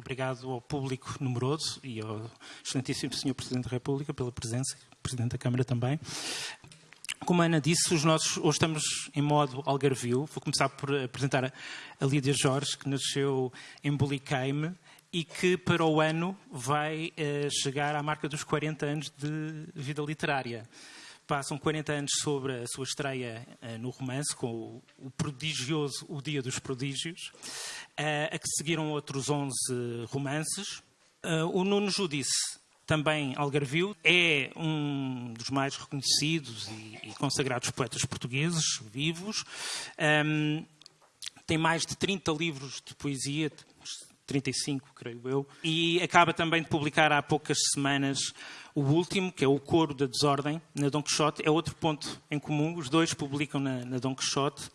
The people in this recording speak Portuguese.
obrigado ao público numeroso e ao excelentíssimo Sr. Presidente da República pela presença, Presidente da Câmara também. Como a Ana disse, os nossos, hoje estamos em modo algarvio. Vou começar por apresentar a Lídia Jorge, que nasceu em Bulicaime e que para o ano vai eh, chegar à marca dos 40 anos de vida literária. Passam 40 anos sobre a sua estreia eh, no romance, com o, o, prodigioso O Dia dos Prodígios, eh, a que seguiram outros 11 romances. o Nuno Judice, também Algarvio, é um dos mais reconhecidos e, e consagrados poetas portugueses vivos. Um, tem mais de 30 livros de poesia, 35, creio eu, e acaba também de publicar há poucas semanas o último, que é o Coro da Desordem, na Don Quixote. É outro ponto em comum, os dois publicam na, na Don Quixote.